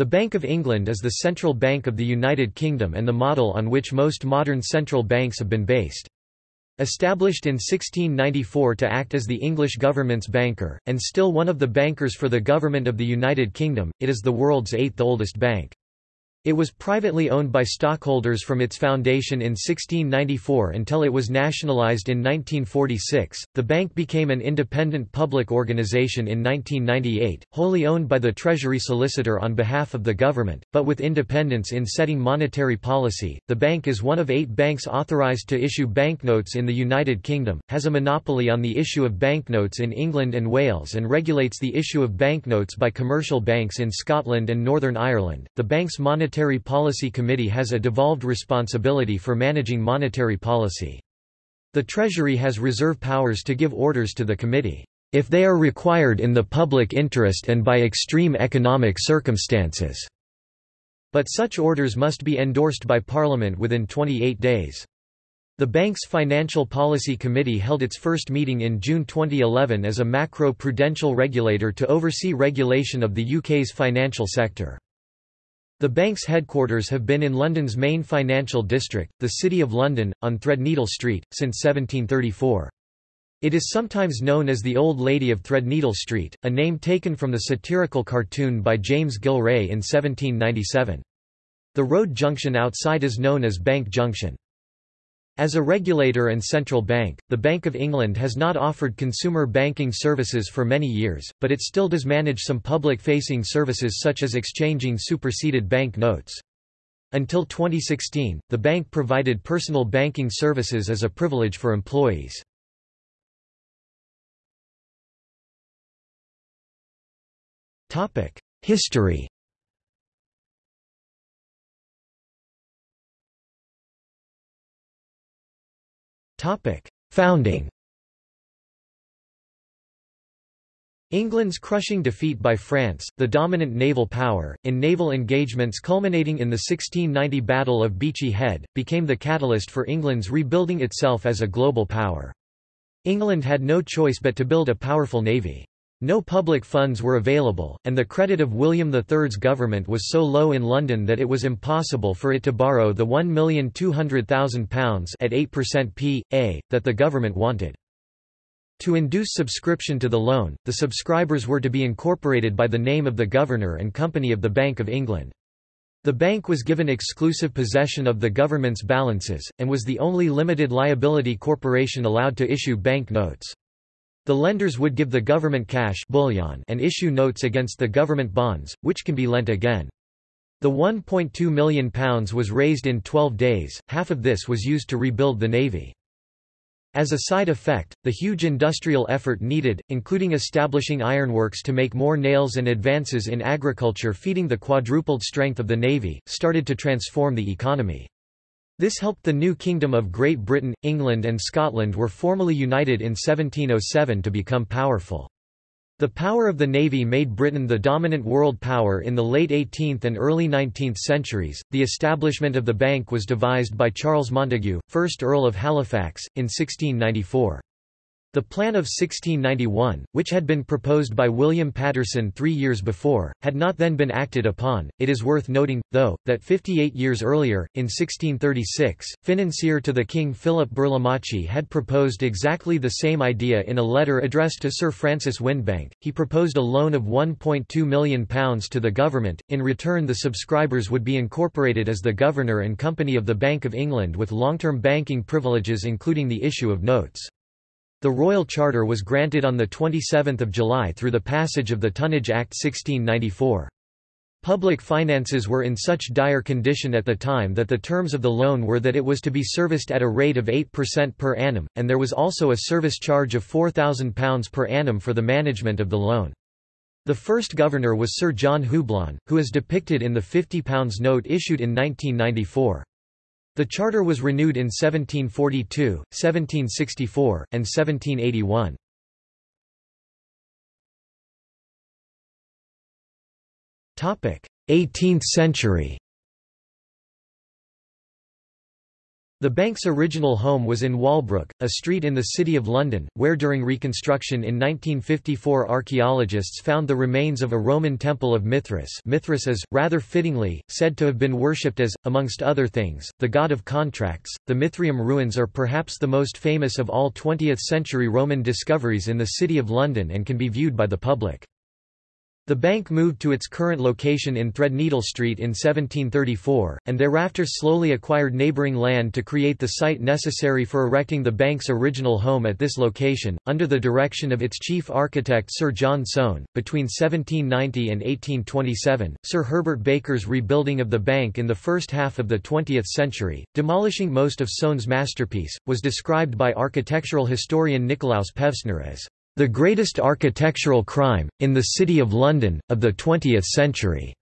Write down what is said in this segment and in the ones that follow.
The Bank of England is the central bank of the United Kingdom and the model on which most modern central banks have been based. Established in 1694 to act as the English government's banker, and still one of the bankers for the government of the United Kingdom, it is the world's eighth oldest bank. It was privately owned by stockholders from its foundation in 1694 until it was nationalized in 1946. The bank became an independent public organization in 1998, wholly owned by the Treasury Solicitor on behalf of the government, but with independence in setting monetary policy. The bank is one of eight banks authorized to issue banknotes in the United Kingdom, has a monopoly on the issue of banknotes in England and Wales, and regulates the issue of banknotes by commercial banks in Scotland and Northern Ireland. The bank's monetary Monetary Policy Committee has a devolved responsibility for managing monetary policy. The Treasury has reserve powers to give orders to the committee, if they are required in the public interest and by extreme economic circumstances. But such orders must be endorsed by Parliament within 28 days. The bank's Financial Policy Committee held its first meeting in June 2011 as a macro-prudential regulator to oversee regulation of the UK's financial sector. The bank's headquarters have been in London's main financial district, the City of London, on Threadneedle Street, since 1734. It is sometimes known as the Old Lady of Threadneedle Street, a name taken from the satirical cartoon by James Gillray in 1797. The road junction outside is known as Bank Junction. As a regulator and central bank, the Bank of England has not offered consumer banking services for many years, but it still does manage some public-facing services such as exchanging superseded bank notes. Until 2016, the bank provided personal banking services as a privilege for employees. History Founding England's crushing defeat by France, the dominant naval power, in naval engagements culminating in the 1690 Battle of Beachy Head, became the catalyst for England's rebuilding itself as a global power. England had no choice but to build a powerful navy. No public funds were available, and the credit of William III's government was so low in London that it was impossible for it to borrow the £1,200,000 at 8% p.a. that the government wanted. To induce subscription to the loan, the subscribers were to be incorporated by the name of the Governor and Company of the Bank of England. The bank was given exclusive possession of the government's balances, and was the only limited liability corporation allowed to issue bank notes. The lenders would give the government cash bullion and issue notes against the government bonds, which can be lent again. The £1.2 million was raised in 12 days, half of this was used to rebuild the navy. As a side effect, the huge industrial effort needed, including establishing ironworks to make more nails and advances in agriculture feeding the quadrupled strength of the navy, started to transform the economy. This helped the new Kingdom of Great Britain, England and Scotland were formally united in 1707 to become powerful. The power of the navy made Britain the dominant world power in the late 18th and early 19th centuries. The establishment of the bank was devised by Charles Montagu, 1st Earl of Halifax, in 1694. The plan of 1691, which had been proposed by William Paterson three years before, had not then been acted upon. It is worth noting, though, that 58 years earlier, in 1636, financier to the King Philip Burlamachi had proposed exactly the same idea in a letter addressed to Sir Francis Windebank. He proposed a loan of £1.2 million to the government, in return the subscribers would be incorporated as the Governor and Company of the Bank of England with long-term banking privileges including the issue of notes. The Royal Charter was granted on 27 July through the passage of the Tonnage Act 1694. Public finances were in such dire condition at the time that the terms of the loan were that it was to be serviced at a rate of 8% per annum, and there was also a service charge of £4,000 per annum for the management of the loan. The first governor was Sir John Houblon, who is depicted in the £50 note issued in 1994. The charter was renewed in 1742, 1764, and 1781. Topic: 18th century. The bank's original home was in Walbrook, a street in the City of London, where during reconstruction in 1954 archaeologists found the remains of a Roman temple of Mithras Mithras is, rather fittingly, said to have been worshipped as, amongst other things, the god of contracts. The Mithraeum ruins are perhaps the most famous of all 20th-century Roman discoveries in the City of London and can be viewed by the public. The bank moved to its current location in Threadneedle Street in 1734, and thereafter slowly acquired neighbouring land to create the site necessary for erecting the bank's original home at this location, under the direction of its chief architect Sir John Soane. Between 1790 and 1827, Sir Herbert Baker's rebuilding of the bank in the first half of the 20th century, demolishing most of Soane's masterpiece, was described by architectural historian Nikolaus Pevsner as the greatest architectural crime, in the City of London, of the 20th century.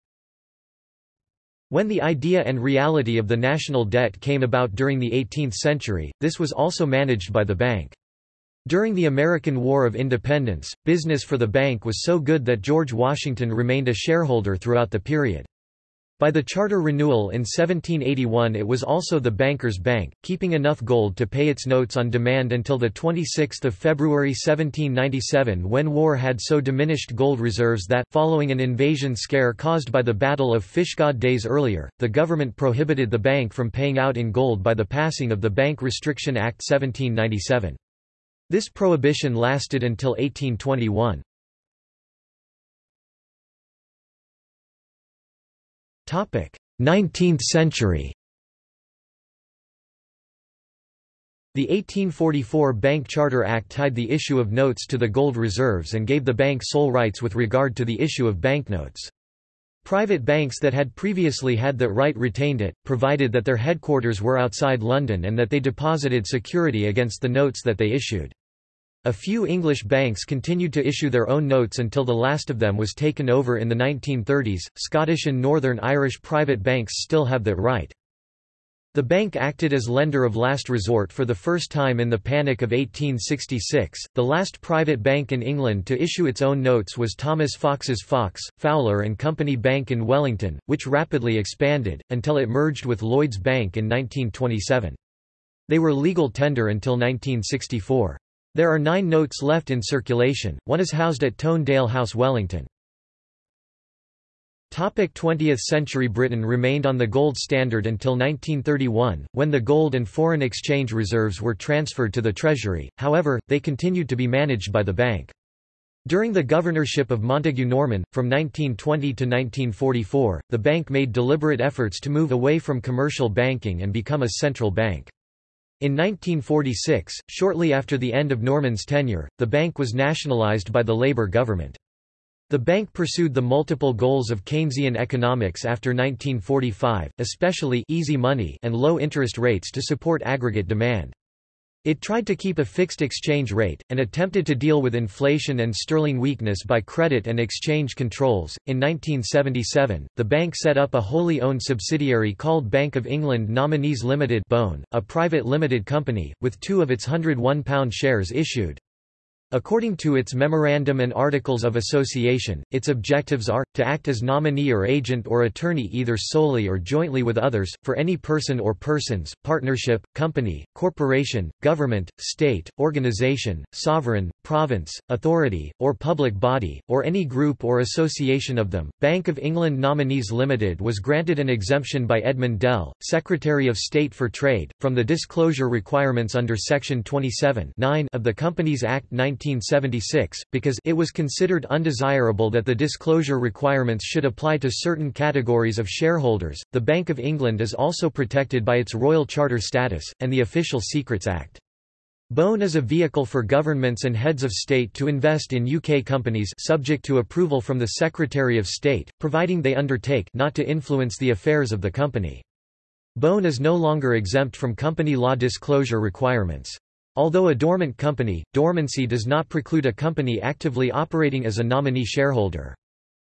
When the idea and reality of the national debt came about during the 18th century, this was also managed by the bank. During the American War of Independence, business for the bank was so good that George Washington remained a shareholder throughout the period. By the charter renewal in 1781 it was also the banker's bank, keeping enough gold to pay its notes on demand until 26 February 1797 when war had so diminished gold reserves that, following an invasion scare caused by the Battle of Fishguard days earlier, the government prohibited the bank from paying out in gold by the passing of the Bank Restriction Act 1797. This prohibition lasted until 1821. 19th century The 1844 Bank Charter Act tied the issue of notes to the gold reserves and gave the bank sole rights with regard to the issue of banknotes. Private banks that had previously had that right retained it, provided that their headquarters were outside London and that they deposited security against the notes that they issued. A few English banks continued to issue their own notes until the last of them was taken over in the 1930s. Scottish and Northern Irish private banks still have that right. The bank acted as lender of last resort for the first time in the Panic of 1866. The last private bank in England to issue its own notes was Thomas Fox's Fox, Fowler and Company Bank in Wellington, which rapidly expanded, until it merged with Lloyds Bank in 1927. They were legal tender until 1964. There are nine notes left in circulation, one is housed at Tone Dale House Wellington. 20th century Britain remained on the gold standard until 1931, when the gold and foreign exchange reserves were transferred to the Treasury, however, they continued to be managed by the bank. During the governorship of Montagu Norman, from 1920 to 1944, the bank made deliberate efforts to move away from commercial banking and become a central bank. In 1946, shortly after the end of Norman's tenure, the bank was nationalized by the Labour government. The bank pursued the multiple goals of Keynesian economics after 1945, especially easy money and low interest rates to support aggregate demand. It tried to keep a fixed exchange rate, and attempted to deal with inflation and sterling weakness by credit and exchange controls. In 1977, the bank set up a wholly owned subsidiary called Bank of England Nominees Limited, Bone, a private limited company, with two of its £101 shares issued. According to its Memorandum and Articles of Association, its objectives are, to act as nominee or agent or attorney either solely or jointly with others, for any person or persons, partnership, company, corporation, government, state, organization, sovereign, province, authority, or public body, or any group or association of them. Bank of England Nominees Limited was granted an exemption by Edmund Dell, Secretary of State for Trade, from the disclosure requirements under Section 27 of the Companies Act 19 1976, because it was considered undesirable that the disclosure requirements should apply to certain categories of shareholders. The Bank of England is also protected by its Royal Charter status, and the Official Secrets Act. BONE is a vehicle for governments and heads of state to invest in UK companies subject to approval from the Secretary of State, providing they undertake not to influence the affairs of the company. BONE is no longer exempt from company law disclosure requirements. Although a dormant company, dormancy does not preclude a company actively operating as a nominee shareholder.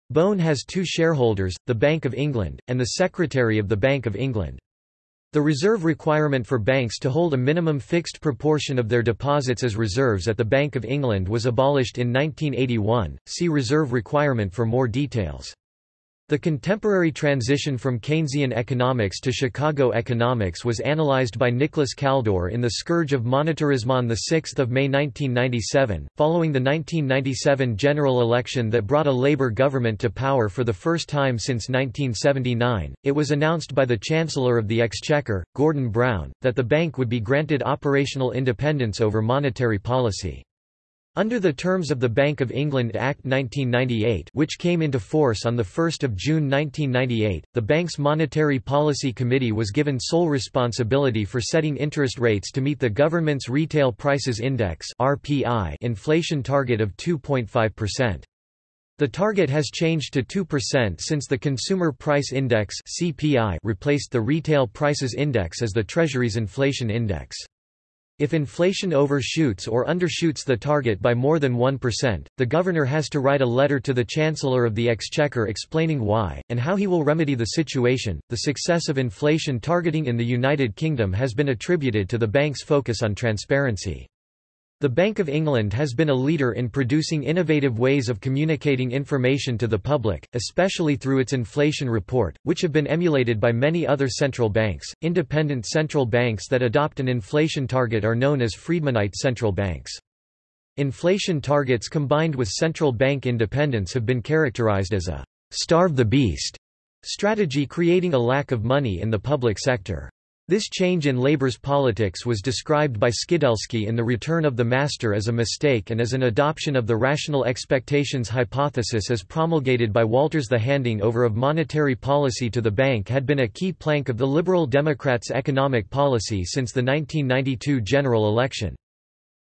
BONE has two shareholders, the Bank of England, and the Secretary of the Bank of England. The reserve requirement for banks to hold a minimum fixed proportion of their deposits as reserves at the Bank of England was abolished in 1981. See reserve requirement for more details. The contemporary transition from Keynesian economics to Chicago economics was analyzed by Nicholas Kaldor in The Scourge of Monetarism on 6 May 1997, following the 1997 general election that brought a Labour government to power for the first time since 1979. It was announced by the Chancellor of the Exchequer, Gordon Brown, that the bank would be granted operational independence over monetary policy. Under the terms of the Bank of England Act 1998 which came into force on 1 June 1998, the bank's Monetary Policy Committee was given sole responsibility for setting interest rates to meet the government's Retail Prices Index inflation target of 2.5%. The target has changed to 2% since the Consumer Price Index replaced the Retail Prices Index as the Treasury's inflation index. If inflation overshoots or undershoots the target by more than 1%, the governor has to write a letter to the Chancellor of the Exchequer explaining why, and how he will remedy the situation. The success of inflation targeting in the United Kingdom has been attributed to the bank's focus on transparency. The Bank of England has been a leader in producing innovative ways of communicating information to the public, especially through its inflation report, which have been emulated by many other central banks. Independent central banks that adopt an inflation target are known as Friedmanite central banks. Inflation targets combined with central bank independence have been characterized as a starve the beast strategy creating a lack of money in the public sector. This change in Labour's politics was described by Skidelsky in The Return of the Master as a mistake and as an adoption of the rational expectations hypothesis as promulgated by Walters. The handing over of monetary policy to the bank had been a key plank of the Liberal Democrats' economic policy since the 1992 general election.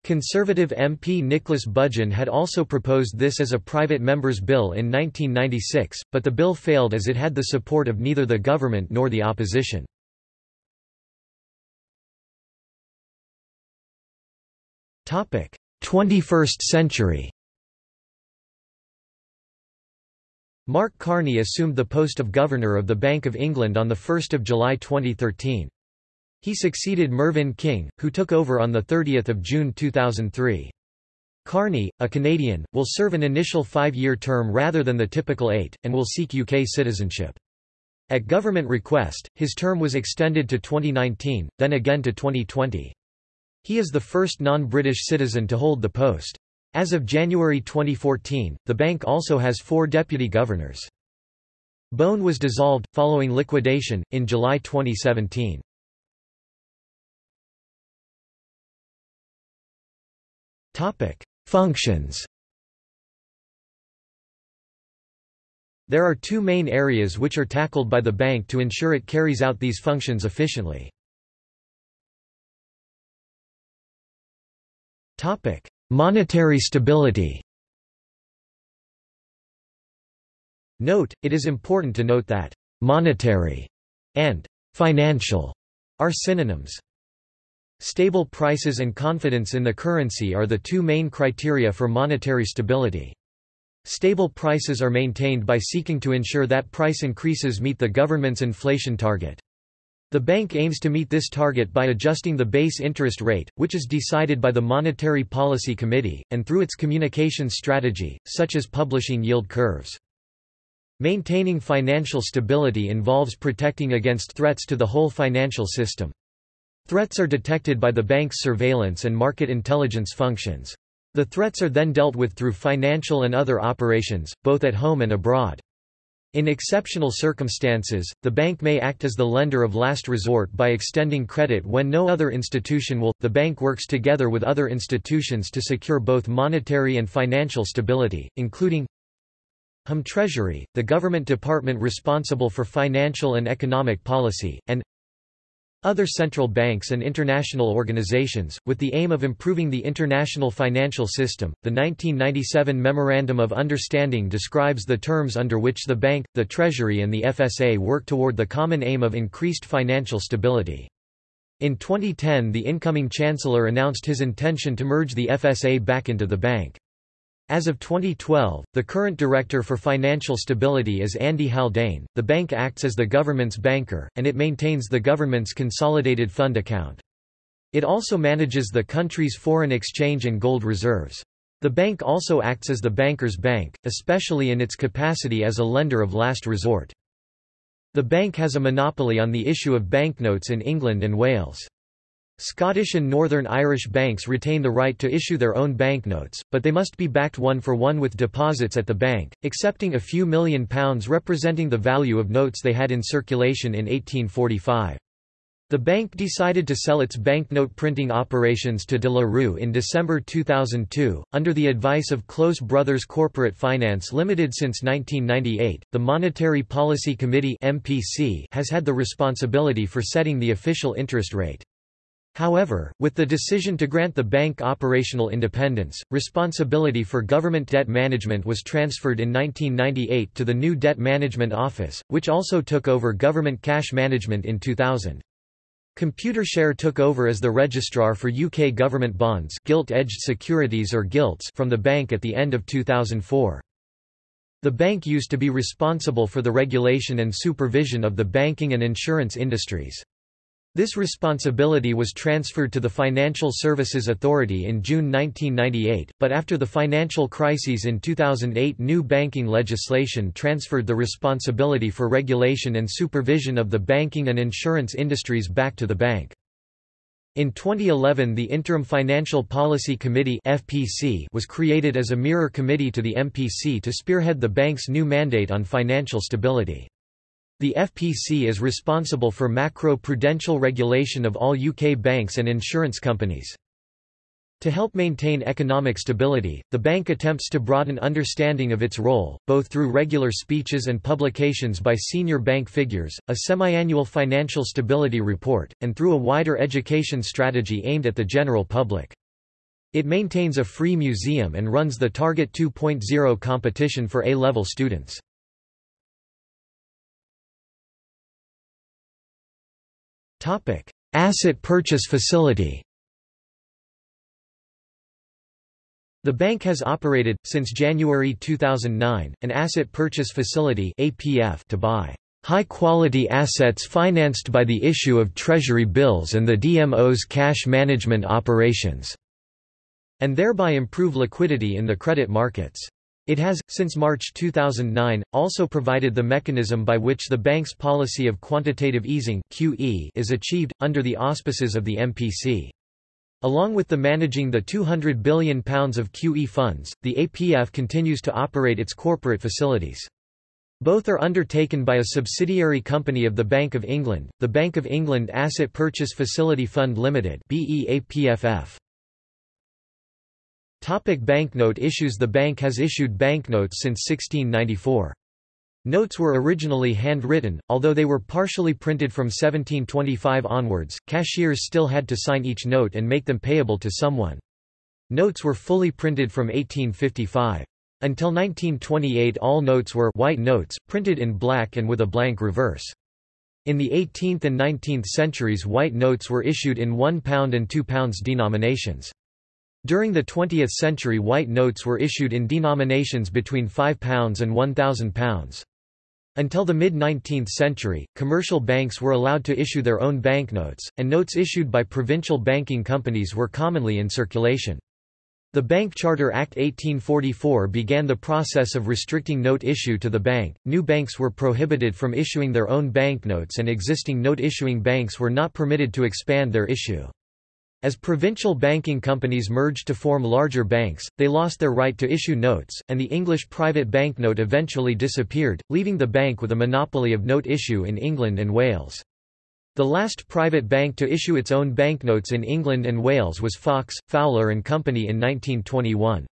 Conservative MP Nicholas Budgen had also proposed this as a private member's bill in 1996, but the bill failed as it had the support of neither the government nor the opposition. 21st century Mark Carney assumed the post of Governor of the Bank of England on 1 July 2013. He succeeded Mervyn King, who took over on 30 June 2003. Carney, a Canadian, will serve an initial five-year term rather than the typical eight, and will seek UK citizenship. At government request, his term was extended to 2019, then again to 2020. He is the first non-British citizen to hold the post. As of January 2014, the bank also has four deputy governors. BONE was dissolved, following liquidation, in July 2017. Functions There are two main areas which are tackled by the bank to ensure it carries out these functions efficiently. Topic: Monetary stability. Note, it is important to note that monetary and financial are synonyms. Stable prices and confidence in the currency are the two main criteria for monetary stability. Stable prices are maintained by seeking to ensure that price increases meet the government's inflation target. The bank aims to meet this target by adjusting the base interest rate, which is decided by the Monetary Policy Committee, and through its communications strategy, such as publishing yield curves. Maintaining financial stability involves protecting against threats to the whole financial system. Threats are detected by the bank's surveillance and market intelligence functions. The threats are then dealt with through financial and other operations, both at home and abroad. In exceptional circumstances, the bank may act as the lender of last resort by extending credit when no other institution will. The bank works together with other institutions to secure both monetary and financial stability, including HM Treasury, the government department responsible for financial and economic policy, and other central banks and international organizations, with the aim of improving the international financial system. The 1997 Memorandum of Understanding describes the terms under which the bank, the Treasury, and the FSA work toward the common aim of increased financial stability. In 2010, the incoming Chancellor announced his intention to merge the FSA back into the bank. As of 2012, the current Director for Financial Stability is Andy Haldane. The bank acts as the government's banker, and it maintains the government's consolidated fund account. It also manages the country's foreign exchange and gold reserves. The bank also acts as the banker's bank, especially in its capacity as a lender of last resort. The bank has a monopoly on the issue of banknotes in England and Wales. Scottish and Northern Irish banks retain the right to issue their own banknotes, but they must be backed one for one with deposits at the bank, excepting a few million pounds representing the value of notes they had in circulation in 1845. The bank decided to sell its banknote printing operations to De La Rue in December 2002. Under the advice of Close Brothers Corporate Finance Limited since 1998, the Monetary Policy Committee (MPC) has had the responsibility for setting the official interest rate. However, with the decision to grant the bank operational independence, responsibility for government debt management was transferred in 1998 to the new Debt Management Office, which also took over government cash management in 2000. Computershare took over as the registrar for UK government bonds gilt-edged securities or gilts from the bank at the end of 2004. The bank used to be responsible for the regulation and supervision of the banking and insurance industries. This responsibility was transferred to the Financial Services Authority in June 1998, but after the financial crises in 2008 new banking legislation transferred the responsibility for regulation and supervision of the banking and insurance industries back to the bank. In 2011 the Interim Financial Policy Committee FPC was created as a mirror committee to the MPC to spearhead the bank's new mandate on financial stability. The FPC is responsible for macro-prudential regulation of all UK banks and insurance companies. To help maintain economic stability, the bank attempts to broaden understanding of its role, both through regular speeches and publications by senior bank figures, a semi-annual financial stability report, and through a wider education strategy aimed at the general public. It maintains a free museum and runs the Target 2.0 competition for A-level students. Topic: Asset Purchase Facility. The bank has operated since January 2009 an asset purchase facility (APF) to buy high-quality assets financed by the issue of treasury bills and the DMO's cash management operations, and thereby improve liquidity in the credit markets. It has, since March 2009, also provided the mechanism by which the bank's policy of quantitative easing QE is achieved, under the auspices of the MPC. Along with the managing the £200 billion of QE funds, the APF continues to operate its corporate facilities. Both are undertaken by a subsidiary company of the Bank of England, the Bank of England Asset Purchase Facility Fund Limited BEAPFF. Topic banknote issues The bank has issued banknotes since 1694. Notes were originally handwritten, although they were partially printed from 1725 onwards, cashiers still had to sign each note and make them payable to someone. Notes were fully printed from 1855. Until 1928 all notes were white notes, printed in black and with a blank reverse. In the 18th and 19th centuries white notes were issued in £1 and £2 denominations. During the 20th century white notes were issued in denominations between £5 and £1,000. Until the mid-19th century, commercial banks were allowed to issue their own banknotes, and notes issued by provincial banking companies were commonly in circulation. The Bank Charter Act 1844 began the process of restricting note issue to the bank. New banks were prohibited from issuing their own banknotes and existing note issuing banks were not permitted to expand their issue. As provincial banking companies merged to form larger banks, they lost their right to issue notes, and the English private banknote eventually disappeared, leaving the bank with a monopoly of note issue in England and Wales. The last private bank to issue its own banknotes in England and Wales was Fox, Fowler and Company in 1921.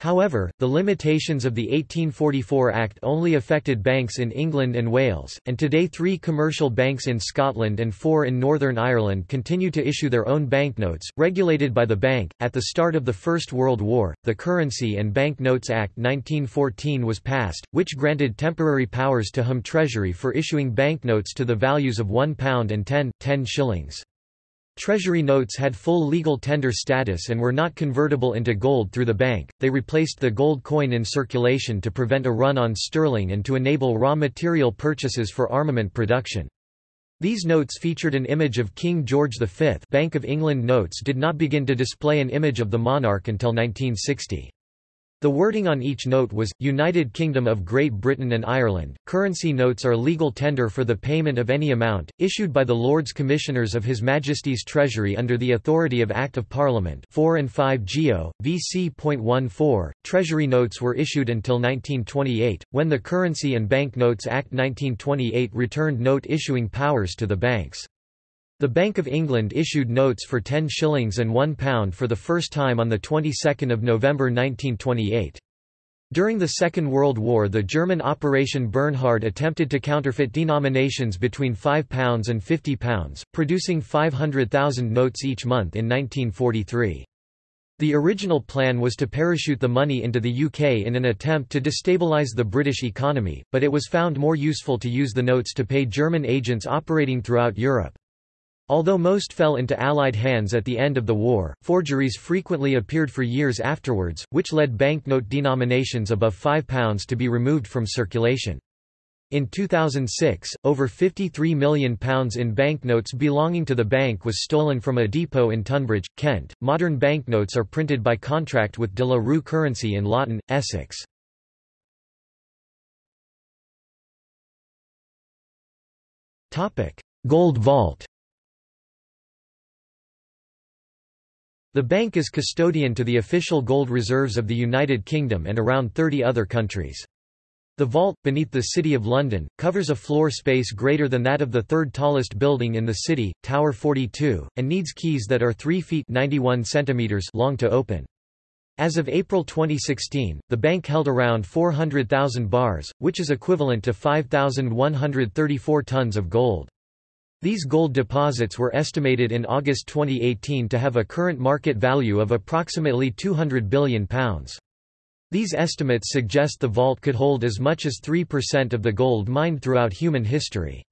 However, the limitations of the 1844 Act only affected banks in England and Wales, and today three commercial banks in Scotland and four in Northern Ireland continue to issue their own banknotes, regulated by the bank. At the start of the First World War, the Currency and Bank Notes Act 1914 was passed, which granted temporary powers to Home Treasury for issuing banknotes to the values of £1 and 10, 10 shillings. Treasury notes had full legal tender status and were not convertible into gold through the bank, they replaced the gold coin in circulation to prevent a run on sterling and to enable raw material purchases for armament production. These notes featured an image of King George V. Bank of England notes did not begin to display an image of the monarch until 1960. The wording on each note was, United Kingdom of Great Britain and Ireland. Currency notes are legal tender for the payment of any amount, issued by the Lords Commissioners of His Majesty's Treasury under the authority of Act of Parliament 4 and 5 Geo, VC.14. Treasury notes were issued until 1928, when the Currency and Bank Notes Act 1928 returned note issuing powers to the banks. The Bank of England issued notes for 10 shillings and £1 for the first time on the 22nd of November 1928. During the Second World War the German Operation Bernhard attempted to counterfeit denominations between £5 and £50, producing 500,000 notes each month in 1943. The original plan was to parachute the money into the UK in an attempt to destabilise the British economy, but it was found more useful to use the notes to pay German agents operating throughout Europe. Although most fell into Allied hands at the end of the war, forgeries frequently appeared for years afterwards, which led banknote denominations above £5 to be removed from circulation. In 2006, over £53 million in banknotes belonging to the bank was stolen from a depot in Tonbridge, Kent. Modern banknotes are printed by contract with De La Rue Currency in Loughton, Essex. Gold vault The bank is custodian to the official gold reserves of the United Kingdom and around 30 other countries. The vault, beneath the City of London, covers a floor space greater than that of the third tallest building in the city, Tower 42, and needs keys that are 3 feet 91 centimeters long to open. As of April 2016, the bank held around 400,000 bars, which is equivalent to 5,134 tons of gold. These gold deposits were estimated in August 2018 to have a current market value of approximately £200 billion. These estimates suggest the vault could hold as much as 3% of the gold mined throughout human history.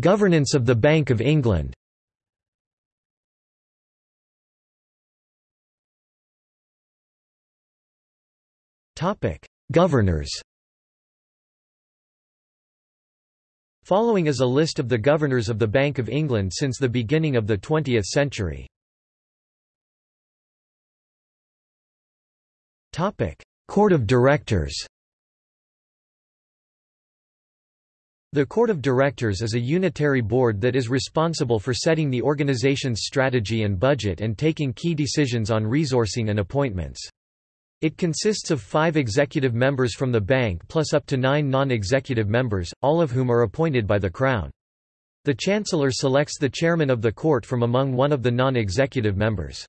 Governance of the Bank of England Topic: Governors Following is a list of the governors of the Bank of England since the beginning of the 20th century. Court of Directors The Court of Directors is a unitary board that is responsible for setting the organization's strategy and budget and taking key decisions on resourcing and appointments. It consists of five executive members from the bank plus up to nine non-executive members, all of whom are appointed by the Crown. The Chancellor selects the chairman of the court from among one of the non-executive members.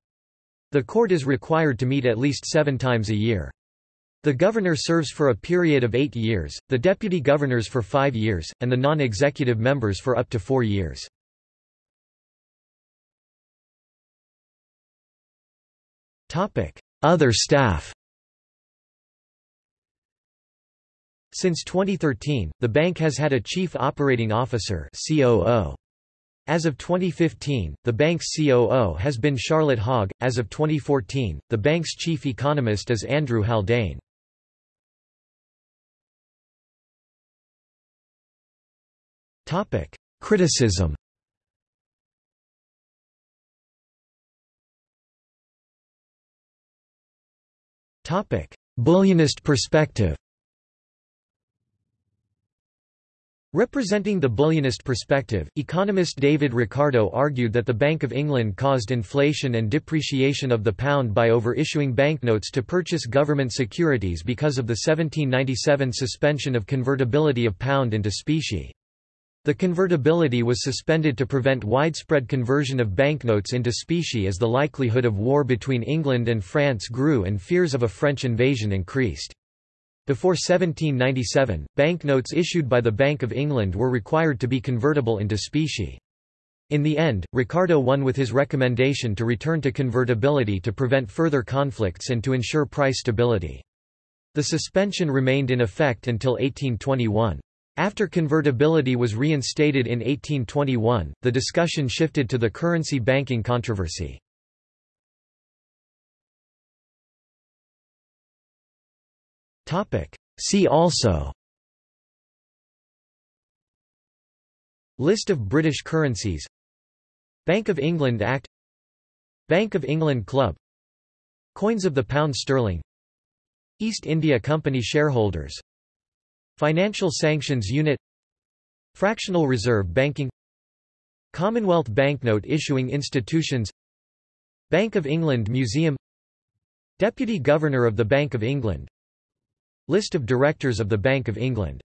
The court is required to meet at least seven times a year. The governor serves for a period of eight years, the deputy governors for five years, and the non-executive members for up to four years. Other staff Since 2013, the bank has had a Chief Operating Officer COO. As of 2015, the bank's COO has been Charlotte Hogg. As of 2014, the bank's chief economist is Andrew Haldane. Topic: Criticism. Topic: Bullionist perspective. Representing the bullionist perspective, economist David Ricardo argued that the Bank of England caused inflation and depreciation of the pound by over-issuing banknotes to purchase government securities because of the 1797 suspension of convertibility of pound into specie. The convertibility was suspended to prevent widespread conversion of banknotes into specie as the likelihood of war between England and France grew and fears of a French invasion increased. Before 1797, banknotes issued by the Bank of England were required to be convertible into specie. In the end, Ricardo won with his recommendation to return to convertibility to prevent further conflicts and to ensure price stability. The suspension remained in effect until 1821. After convertibility was reinstated in 1821, the discussion shifted to the currency banking controversy. See also. List of British currencies. Bank of England Act. Bank of England Club. Coins of the pound sterling. East India Company shareholders. Financial Sanctions Unit. Fractional Reserve Banking. Commonwealth Banknote Issuing Institutions. Bank of England Museum. Deputy Governor of the Bank of England List of Directors of the Bank of England